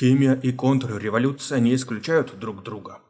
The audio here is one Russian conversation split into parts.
Химия и контрреволюция не исключают друг друга.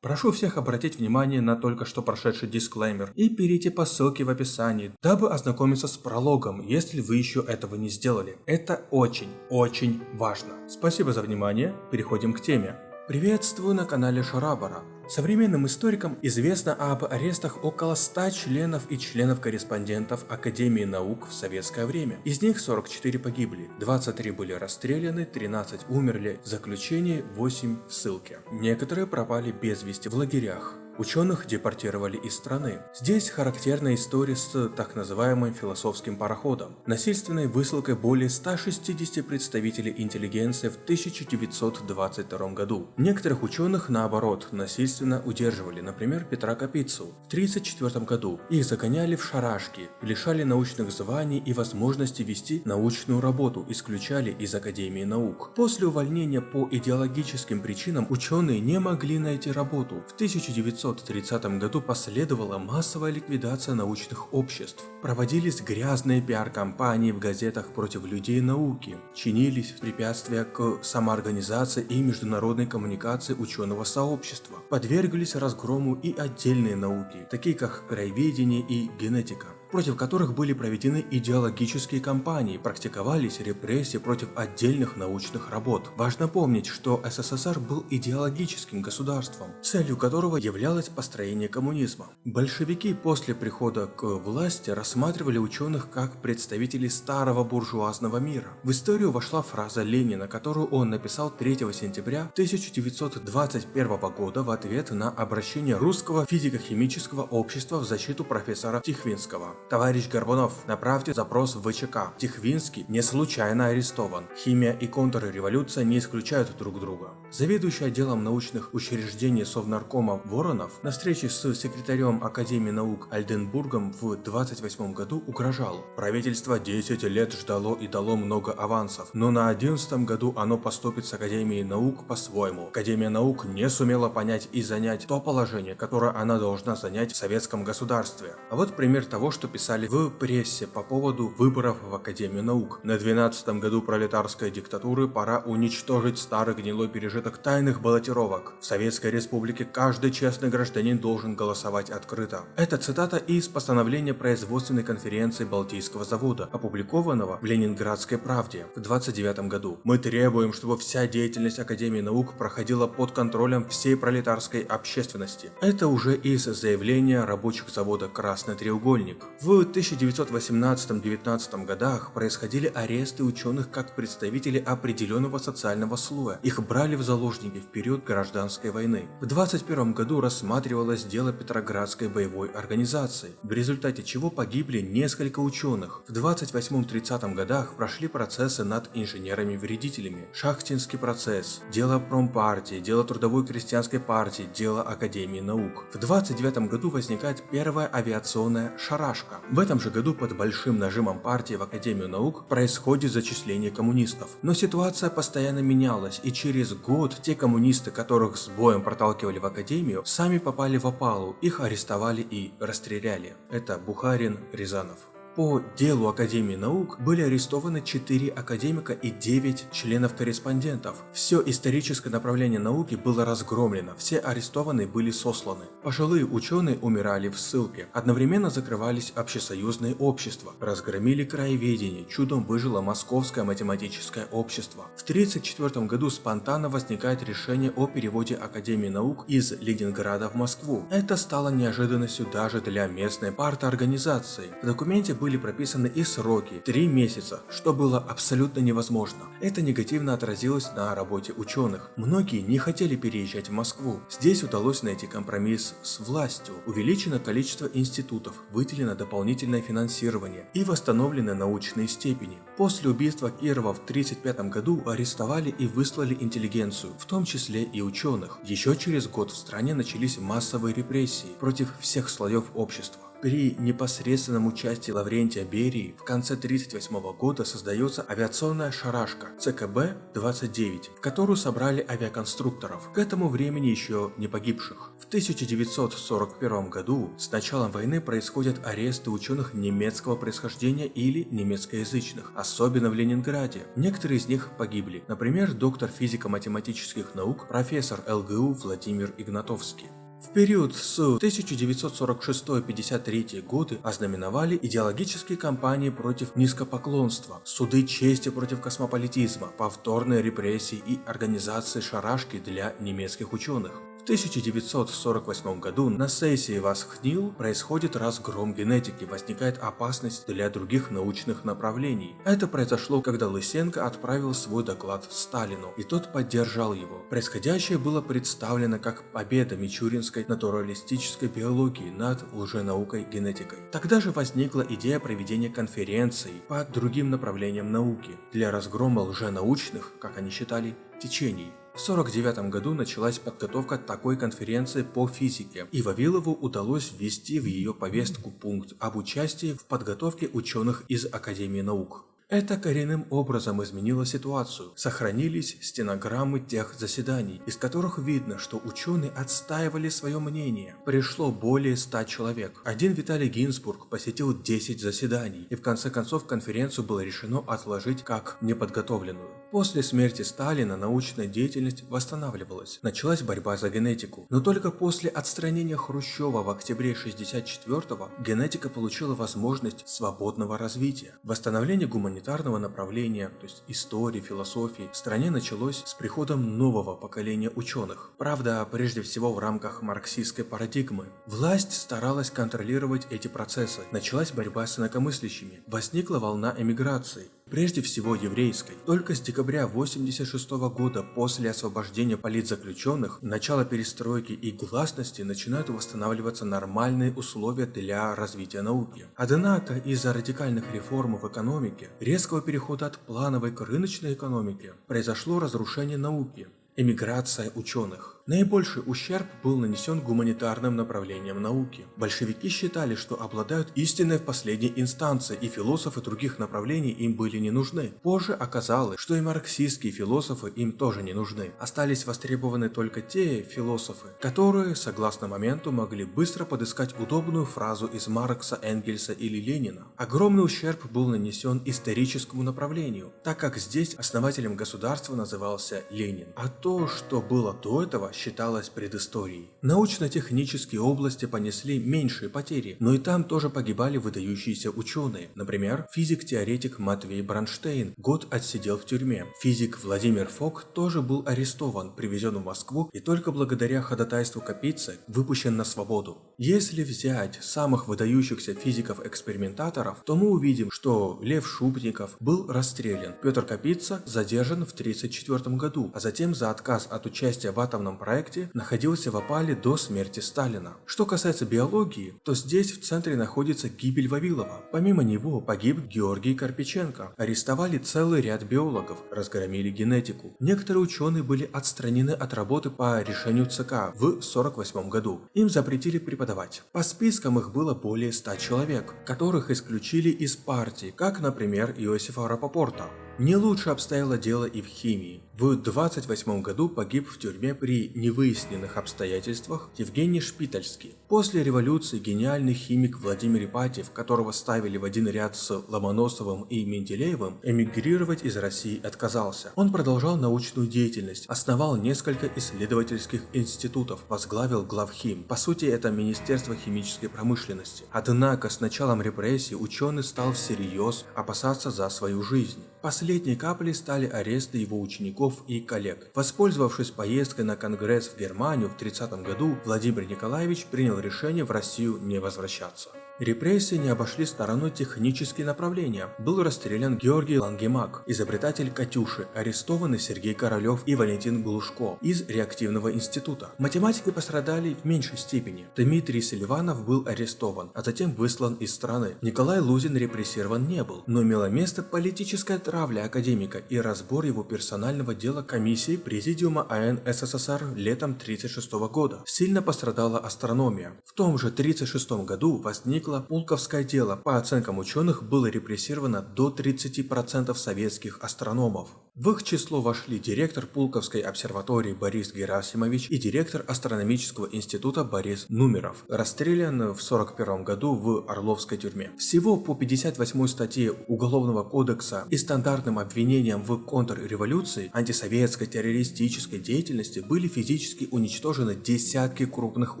Прошу всех обратить внимание на только что прошедший дисклеймер и перейти по ссылке в описании, дабы ознакомиться с прологом, если вы еще этого не сделали. Это очень, очень важно. Спасибо за внимание, переходим к теме. Приветствую на канале Шарабара. Современным историкам известно об арестах около 100 членов и членов-корреспондентов Академии наук в советское время. Из них 44 погибли, 23 были расстреляны, 13 умерли в заключении, 8 в ссылке. Некоторые пропали без вести в лагерях. Ученых депортировали из страны. Здесь характерна история с так называемым философским пароходом, насильственной высылкой более 160 представителей интеллигенции в 1922 году. Некоторых ученых, наоборот, насильственно удерживали, например, Петра Капицу. В 1934 году их загоняли в шарашки, лишали научных званий и возможности вести научную работу, исключали из Академии наук. После увольнения по идеологическим причинам ученые не могли найти работу. В 1900 1930 году последовала массовая ликвидация научных обществ. Проводились грязные пиар-кампании в газетах против людей науки. Чинились препятствия к самоорганизации и международной коммуникации ученого сообщества. Подверглись разгрому и отдельные науки, такие как краеведение и генетика против которых были проведены идеологические кампании, практиковались репрессии против отдельных научных работ. Важно помнить, что СССР был идеологическим государством, целью которого являлось построение коммунизма. Большевики после прихода к власти рассматривали ученых как представителей старого буржуазного мира. В историю вошла фраза Ленина, которую он написал 3 сентября 1921 года в ответ на обращение русского физико-химического общества в защиту профессора Тихвинского. Товарищ Горбунов, направьте запрос в ВЧК. Тихвинский не случайно арестован. Химия и контрреволюция не исключают друг друга. Заведующий отделом научных учреждений Совнаркома Воронов на встрече с секретарем Академии наук Альденбургом в 28 году угрожал. Правительство 10 лет ждало и дало много авансов, но на 11 году оно поступит с Академией наук по-своему. Академия наук не сумела понять и занять то положение, которое она должна занять в советском государстве. А вот пример того, что писали в прессе по поводу выборов в Академию наук. На 12 году пролетарской диктатуры пора уничтожить старый гнилой пережиток тайных баллотировок. В Советской Республике каждый честный гражданин должен голосовать открыто. Это цитата из постановления производственной конференции Балтийского завода, опубликованного в Ленинградской правде в 29 году. Мы требуем, чтобы вся деятельность Академии наук проходила под контролем всей пролетарской общественности. Это уже из заявления рабочих завода «Красный треугольник». В 1918-19 годах происходили аресты ученых как представителей определенного социального слоя. Их брали в заложники в период гражданской войны. В 21 году рассматривалось дело Петроградской боевой организации, в результате чего погибли несколько ученых. В 28-30 годах прошли процессы над инженерами-вредителями, Шахтинский процесс, дело промпартии, дело Трудовой крестьянской партии, дело Академии наук. В 29 году возникает первая авиационная шарашка. В этом же году под большим нажимом партии в Академию наук происходит зачисление коммунистов. Но ситуация постоянно менялась, и через год те коммунисты, которых с боем проталкивали в Академию, сами попали в опалу, их арестовали и расстреляли. Это Бухарин, Рязанов. По делу Академии наук были арестованы 4 академика и 9 членов-корреспондентов. Все историческое направление науки было разгромлено, все арестованные были сосланы. Пожилые ученые умирали в ссылке. Одновременно закрывались общесоюзные общества, разгромили краеведение, чудом выжило Московское математическое общество. В 1934 году спонтанно возникает решение о переводе Академии наук из Ленинграда в Москву. Это стало неожиданностью даже для местной парторганизации. В документе были прописаны и сроки – 3 месяца, что было абсолютно невозможно. Это негативно отразилось на работе ученых. Многие не хотели переезжать в Москву. Здесь удалось найти компромисс с властью. Увеличено количество институтов, выделено дополнительное финансирование и восстановлены научные степени. После убийства Кирова в 1935 году арестовали и выслали интеллигенцию, в том числе и ученых. Еще через год в стране начались массовые репрессии против всех слоев общества. При непосредственном участии Лаврентия Берии в конце 1938 года создается авиационная шарашка ЦКБ-29, в которую собрали авиаконструкторов, к этому времени еще не погибших. В 1941 году с началом войны происходят аресты ученых немецкого происхождения или немецкоязычных, особенно в Ленинграде. Некоторые из них погибли, например, доктор физико-математических наук, профессор ЛГУ Владимир Игнатовский. В период с 1946-53 годы ознаменовали идеологические кампании против низкопоклонства, суды чести против космополитизма, повторные репрессии и организации шарашки для немецких ученых. В 1948 году на сессии Васхнил происходит разгром генетики, возникает опасность для других научных направлений. Это произошло, когда Лысенко отправил свой доклад Сталину, и тот поддержал его. Происходящее было представлено как победа мичуринской натуралистической биологии над лженаукой генетикой. Тогда же возникла идея проведения конференций по другим направлениям науки для разгрома лженаучных, как они считали, течений. В 1949 году началась подготовка такой конференции по физике, и Вавилову удалось ввести в ее повестку пункт об участии в подготовке ученых из Академии наук. Это коренным образом изменило ситуацию. Сохранились стенограммы тех заседаний, из которых видно, что ученые отстаивали свое мнение. Пришло более 100 человек. Один Виталий Гинзбург посетил 10 заседаний, и в конце концов конференцию было решено отложить как неподготовленную. После смерти Сталина научная деятельность восстанавливалась. Началась борьба за генетику. Но только после отстранения Хрущева в октябре 1964-го генетика получила возможность свободного развития. Восстановление гуманитарного направления, то есть истории, философии, в стране началось с приходом нового поколения ученых. Правда, прежде всего в рамках марксистской парадигмы. Власть старалась контролировать эти процессы. Началась борьба с инакомыслящими. Возникла волна эмиграции прежде всего еврейской. Только с декабря 1986 года после освобождения политзаключенных, начала перестройки и гласности начинают восстанавливаться нормальные условия для развития науки. Однако из-за радикальных реформ в экономике, резкого перехода от плановой к рыночной экономике, произошло разрушение науки, эмиграция ученых. Наибольший ущерб был нанесен гуманитарным направлениям науки. Большевики считали, что обладают истиной в последней инстанции, и философы других направлений им были не нужны. Позже оказалось, что и марксистские философы им тоже не нужны. Остались востребованы только те философы, которые, согласно моменту, могли быстро подыскать удобную фразу из Маркса, Энгельса или Ленина. Огромный ущерб был нанесен историческому направлению, так как здесь основателем государства назывался Ленин. А то, что было до этого, считалось предысторией. Научно-технические области понесли меньшие потери, но и там тоже погибали выдающиеся ученые. Например, физик-теоретик Матвей Бронштейн год отсидел в тюрьме. Физик Владимир Фок тоже был арестован, привезен в Москву и только благодаря ходатайству Капицы выпущен на свободу. Если взять самых выдающихся физиков-экспериментаторов, то мы увидим, что Лев Шубников был расстрелян, Петр Капица задержан в 1934 году, а затем за отказ от участия в атомном проекте находился в опале до смерти Сталина. Что касается биологии, то здесь в центре находится гибель Вавилова. Помимо него погиб Георгий Карпиченко. Арестовали целый ряд биологов, разгромили генетику. Некоторые ученые были отстранены от работы по решению ЦК в 1948 году. Им запретили преподавать. По спискам их было более 100 человек, которых исключили из партии, как, например, Иосифа Рапопорта. Не лучше обстояло дело и в химии. В 28 году погиб в тюрьме при невыясненных обстоятельствах Евгений Шпитальский. После революции гениальный химик Владимир Ипатьев, которого ставили в один ряд с Ломоносовым и Менделеевым, эмигрировать из России отказался. Он продолжал научную деятельность, основал несколько исследовательских институтов, возглавил главхим. По сути, это Министерство химической промышленности. Однако с началом репрессий ученый стал всерьез опасаться за свою жизнь. Последней каплей стали аресты его учеников и коллег. Воспользовавшись поездкой на конгресс в Германию в 30 году, Владимир Николаевич принял решение в Россию не возвращаться. Репрессии не обошли стороной технические направления. Был расстрелян Георгий Лангемак, изобретатель «Катюши», арестованы Сергей Королев и Валентин Глушко из реактивного института. Математики пострадали в меньшей степени. Дмитрий Селиванов был арестован, а затем выслан из страны. Николай Лузин репрессирован не был, но имело место политическая травля академика и разбор его персонального дела комиссии Президиума АН СССР летом 1936 года. Сильно пострадала астрономия. В том же 1936 году возникла возникло Пулковское дело. По оценкам ученых было репрессировано до 30% советских астрономов. В их число вошли директор Пулковской обсерватории Борис Герасимович и директор астрономического института Борис Нумеров, расстрелян в 1941 году в Орловской тюрьме. Всего по 58 статье Уголовного кодекса и стандартным обвинениям в контрреволюции, антисоветской террористической деятельности были физически уничтожены десятки крупных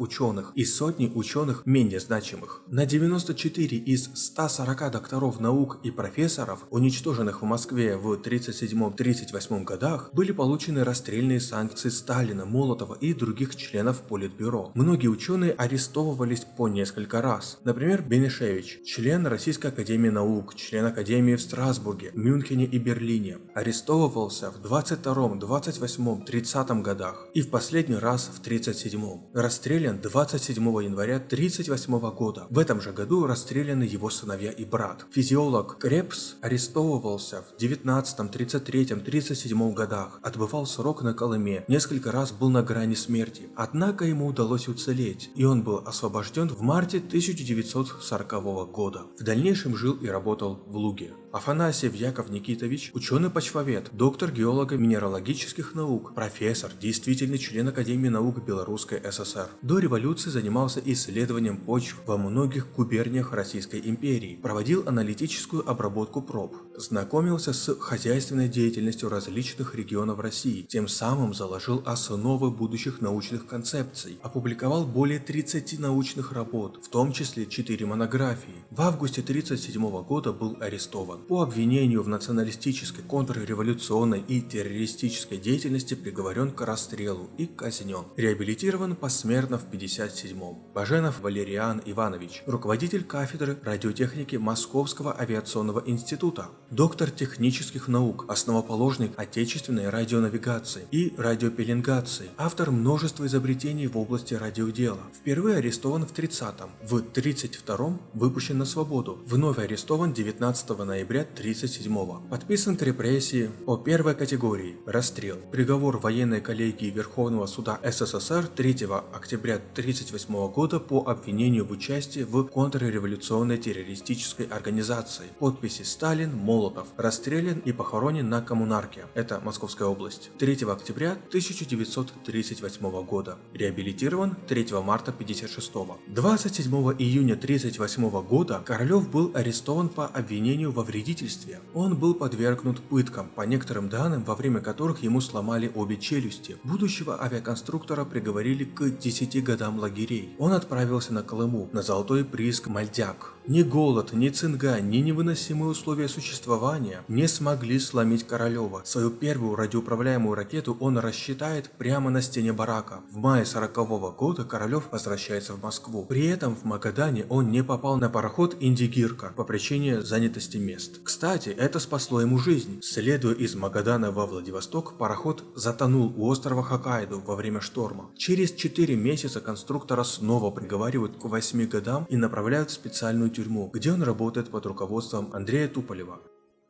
ученых и сотни ученых менее значимых. На 94 из 140 докторов наук и профессоров, уничтоженных в Москве в 1937 1938 годах были получены расстрельные санкции Сталина, Молотова и других членов Политбюро. Многие ученые арестовывались по несколько раз. Например, Бенешевич, член Российской Академии Наук, член Академии в Страсбурге, Мюнхене и Берлине, арестовывался в 22, 28, 30 годах и в последний раз в 37. Расстрелян 27 января 38 года. В этом же году расстреляны его сыновья и брат. Физиолог Крепс арестовывался в 19, 33, 1937 годах, отбывал срок на Колыме, несколько раз был на грани смерти, однако ему удалось уцелеть, и он был освобожден в марте 1940 года. В дальнейшем жил и работал в Луге. Афанасьев Яков Никитович – ученый-почвовед, доктор геолого-минералогических наук, профессор, действительный член Академии наук Белорусской ССР. До революции занимался исследованием почв во многих губерниях Российской империи, проводил аналитическую обработку проб, знакомился с хозяйственной деятельностью различных регионов России, тем самым заложил основы будущих научных концепций, опубликовал более 30 научных работ, в том числе 4 монографии. В августе 1937 года был арестован по обвинению в националистической, контрреволюционной и террористической деятельности приговорен к расстрелу и казнен. Реабилитирован посмертно в 57-м. Баженов Валериан Иванович, руководитель кафедры радиотехники Московского авиационного института, доктор технических наук, основоположник отечественной радионавигации и радиопеленгации, автор множества изобретений в области радиодела. Впервые арестован в 30-м, в 32-м выпущен на свободу, вновь арестован 19 ноября ноября 1937 Подписан к репрессии по первой категории – расстрел. Приговор военной коллегии Верховного суда СССР 3 октября 1938 года по обвинению в участии в контрреволюционной террористической организации. Подписи Сталин, Молотов. Расстрелян и похоронен на Коммунарке. Это Московская область. 3 октября 1938 года. Реабилитирован 3 марта 1956. 27 июня 1938 года Королев был арестован по обвинению во вреде вредительстве, он был подвергнут пыткам, по некоторым данным, во время которых ему сломали обе челюсти. Будущего авиаконструктора приговорили к 10 годам лагерей. Он отправился на Колыму, на золотой прииск Мальдяк. Ни голод, ни цинга, ни невыносимые условия существования не смогли сломить Королева. Свою первую радиоуправляемую ракету он рассчитает прямо на стене барака. В мае 40 -го года Королев возвращается в Москву. При этом в Магадане он не попал на пароход Индигирка по причине занятости мест. Кстати, это спасло ему жизнь. Следуя из Магадана во Владивосток, пароход затонул у острова Хоккайдо во время шторма. Через 4 месяца конструктора снова приговаривают к 8 годам и направляют в специальную тюрьму, где он работает под руководством Андрея Туполева.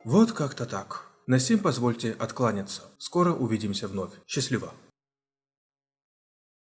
Вот как-то так. На сим позвольте откланяться. Скоро увидимся вновь. Счастливо.